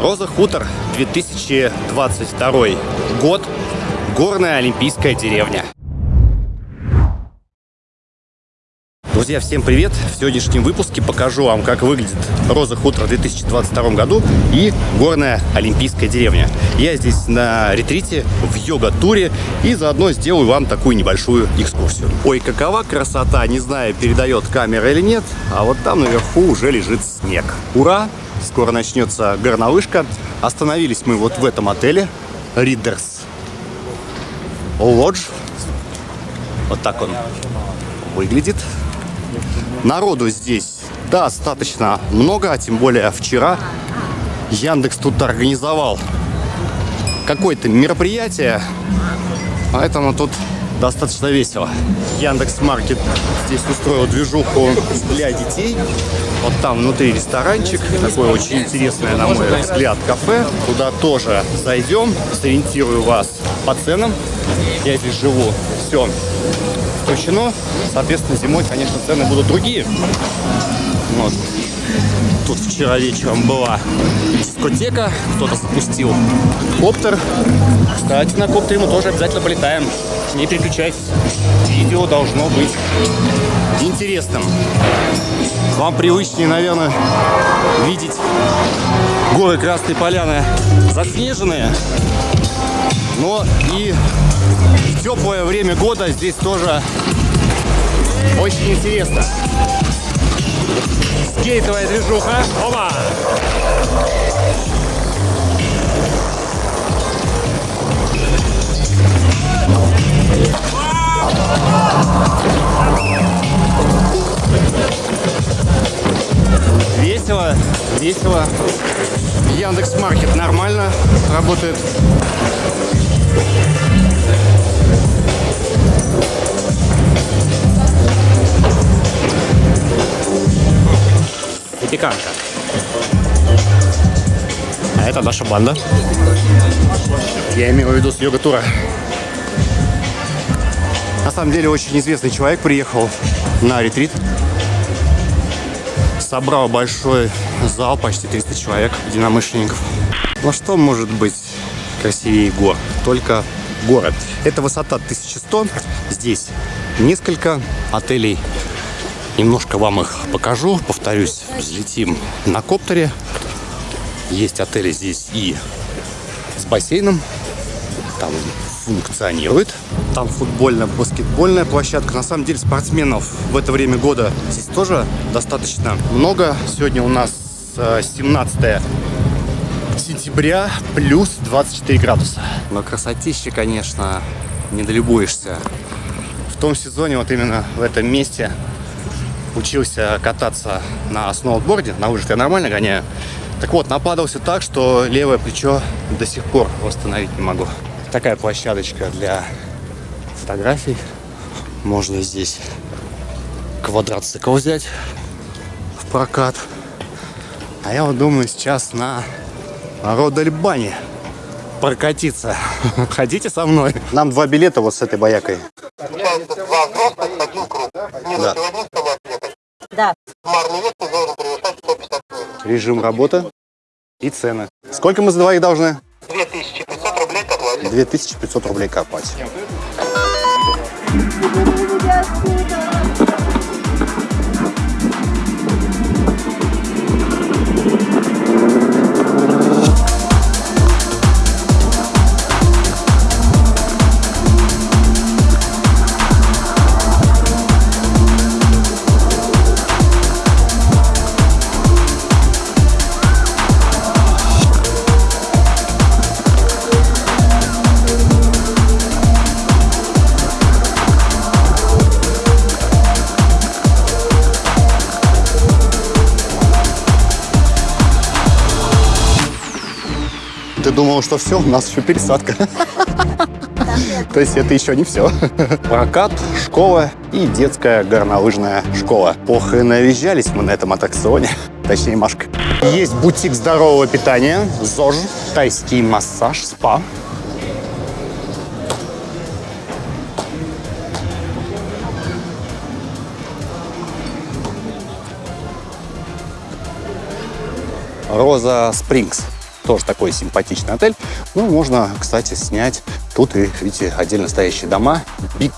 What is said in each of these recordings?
Роза Хутор, 2022 год. Горная Олимпийская деревня. Друзья, всем привет! В сегодняшнем выпуске покажу вам, как выглядит Роза Хутор в 2022 году и горная Олимпийская деревня. Я здесь на ретрите, в йога-туре и заодно сделаю вам такую небольшую экскурсию. Ой, какова красота, не знаю, передает камера или нет, а вот там наверху уже лежит снег. Ура! Скоро начнется горнолыжка. Остановились мы вот в этом отеле Readers Lodge. Вот так он выглядит. Народу здесь достаточно много, а тем более вчера Яндекс тут организовал какое-то мероприятие, поэтому тут достаточно весело. Яндекс Маркет здесь устроил движуху для детей. Вот там внутри ресторанчик, такое очень интересное, на мой взгляд, кафе. Туда тоже зайдем, сориентирую вас по ценам. Я здесь живу, все включено. Соответственно, зимой, конечно, цены будут другие. Вот. Тут вчера вечером была дискотека, кто-то запустил коптер. Кстати, на коптере мы тоже обязательно полетаем. Не переключайтесь, видео должно быть интересным. Вам привычнее, наверное, видеть горы Красной Поляны заснеженные. Но и теплое время года здесь тоже очень интересно. Скейтовая движуха. Оба! Весело, весело. Яндекс Маркет нормально работает. Запеканка. А это наша банда. Я имею в виду с йога-тура. На самом деле очень известный человек приехал на ретрит. Собрал большой зал, почти 300 человек, единомышленников. Ну что может быть красивее гор? Только город. Это высота 1100. Здесь несколько отелей. Немножко вам их покажу. Повторюсь, взлетим на коптере. Есть отели здесь и с бассейном. Там функционирует. Там футбольно-баскетбольная площадка. На самом деле спортсменов в это время года здесь тоже достаточно много. Сегодня у нас 17 э, сентября, плюс 24 градуса. Но красотища, конечно, не долюбуешься. В том сезоне, вот именно в этом месте, учился кататься на сноуборде. На лыжах я нормально гоняю. Так вот, нападался так, что левое плечо до сих пор восстановить не могу. Такая площадочка для фотографий. Можно здесь квадроцикл взять в прокат. А я вот думаю сейчас на Родальбане прокатиться. Хотите со мной? Нам два билета вот с этой боякой. Да. Да. Режим работы и цены. Сколько мы за двоих должны? 2500 рублей копать. 2500 рублей. Ты думал, что все, у нас еще пересадка. То есть это еще не все. Прокат, школа и детская горнолыжная школа. Ох, и навизжались мы на этом аттракционе. Точнее, Машка. Есть бутик здорового питания, ЗОЖ, тайский массаж, спа. Роза Спрингс. Тоже такой симпатичный отель. Ну, можно, кстати, снять тут видите, отдельно стоящие дома. Big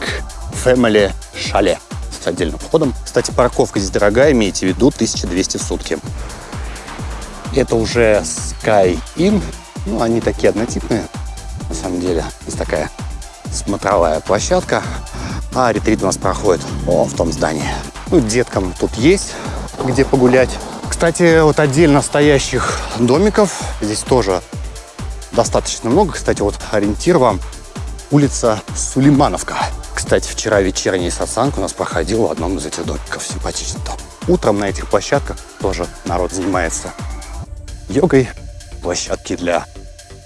Family Chalet с отдельным входом. Кстати, парковка здесь дорогая, имейте в виду, 1200 в сутки. Это уже Sky Inn. Ну, они такие однотипные, на самом деле. Здесь такая смотровая площадка. А ретрит у нас проходит о, в том здании. Ну, деткам тут есть где погулять. Кстати, вот отдельно стоящих домиков здесь тоже достаточно много. Кстати, вот ориентир вам улица Сулеймановка. Кстати, вчера вечерний сатсанг у нас проходил в одном из этих домиков. Симпатично там. Утром на этих площадках тоже народ занимается йогой. Площадки для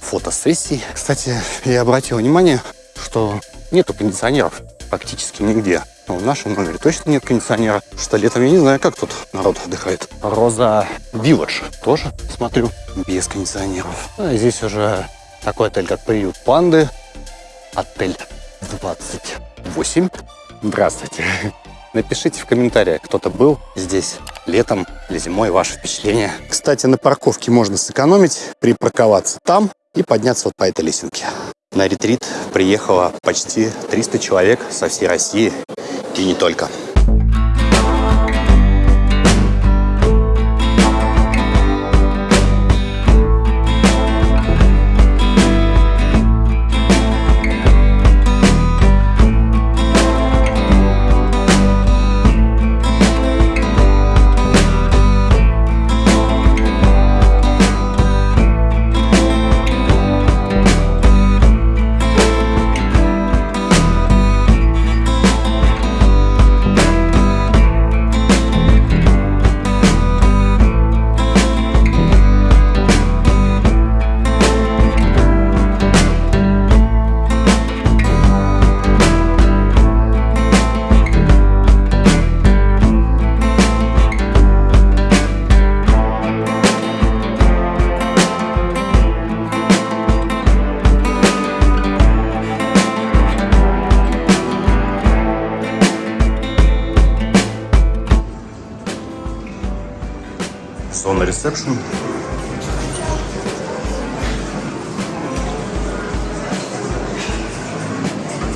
фотосессий. Кстати, я обратил внимание, что нету кондиционеров практически нигде. Но в нашем номере точно нет кондиционера. Что летом я не знаю, как тут народ отдыхает. Роза Вилледж тоже, смотрю, без кондиционеров. А здесь уже такой отель, как приют панды. Отель 28. Здравствуйте. Напишите в комментариях, кто-то был здесь летом или зимой, ваши впечатления. Кстати, на парковке можно сэкономить, припарковаться там и подняться вот по этой лесенке. На ретрит приехало почти 300 человек со всей России и не только. Ресепшн.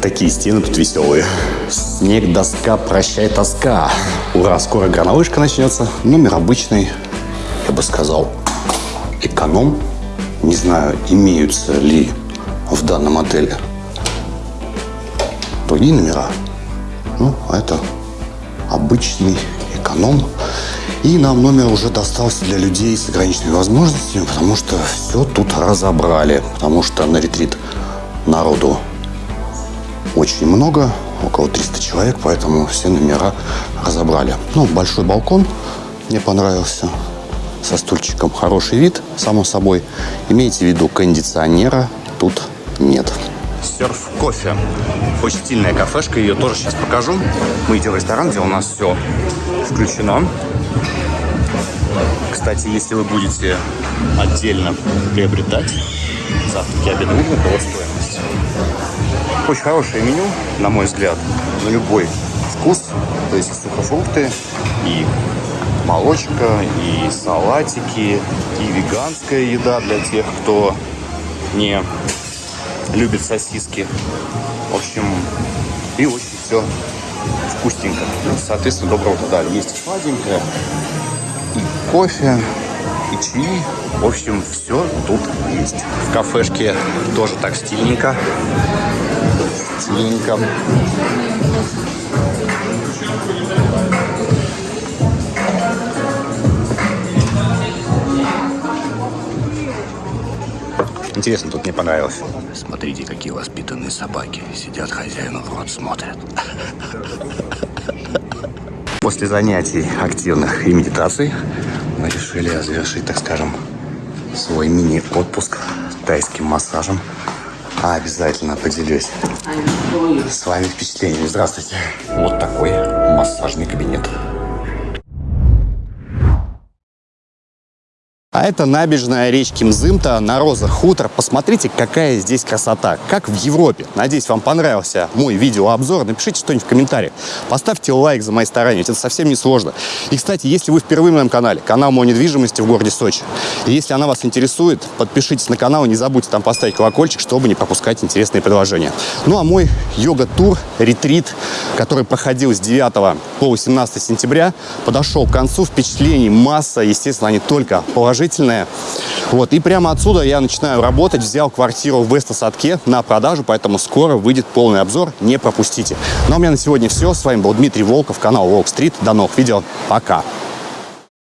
Такие стены тут веселые. Снег, доска, прощай, тоска. Ура, скоро горнолыжка начнется. Номер обычный, я бы сказал, эконом. Не знаю, имеются ли в данном отеле другие номера. Ну, а это обычный эконом. И нам номер уже достался для людей с ограниченными возможностями, потому что все тут разобрали. Потому что на ретрит народу очень много, около 300 человек, поэтому все номера разобрали. Ну, большой балкон мне понравился, со стульчиком. Хороший вид, само собой. Имейте в виду, кондиционера тут нет. Серф кофе. Очень стильная кафешка, ее тоже сейчас покажу. Мы идем в ресторан, где у нас все включено. Кстати, если вы будете отдельно приобретать завтраки, обеды, ужин, то стоимость. Очень хорошее меню, на мой взгляд, на любой вкус. То есть сухофрукты, и молочка, и салатики, и веганская еда для тех, кто не любит сосиски. В общем, и очень все вкусненько. Соответственно, доброго утра. Есть сладенькое, и кофе, и чаи. В общем, все тут есть. В кафешке тоже так стильненько. Стильненько. Интересно, тут мне понравилось. Смотрите, какие воспитанные собаки. Сидят хозяину в рот, смотрят. После занятий активных и медитаций мы решили завершить, так скажем, свой мини-отпуск тайским массажем. А обязательно поделюсь с вами впечатлениями. Здравствуйте. Вот такой массажный кабинет. А это набережная речки Мзымта на Роза Хутор. Посмотрите, какая здесь красота, как в Европе. Надеюсь, вам понравился мой видеообзор. Напишите что-нибудь в комментариях. Поставьте лайк за мои старания, это совсем не сложно. И, кстати, если вы впервые на моем канале, канал мой недвижимости в городе Сочи, и если она вас интересует, подпишитесь на канал и не забудьте там поставить колокольчик, чтобы не пропускать интересные предложения. Ну а мой йога-тур, ретрит, который проходил с 9 по 18 сентября, подошел к концу. Впечатлений масса, естественно, они только положительные. Вот, и прямо отсюда я начинаю работать. Взял квартиру в Вестосадке на продажу, поэтому скоро выйдет полный обзор. Не пропустите. Ну а у меня на сегодня все. С вами был Дмитрий Волков, канал Волк Стрит. До новых видео. Пока.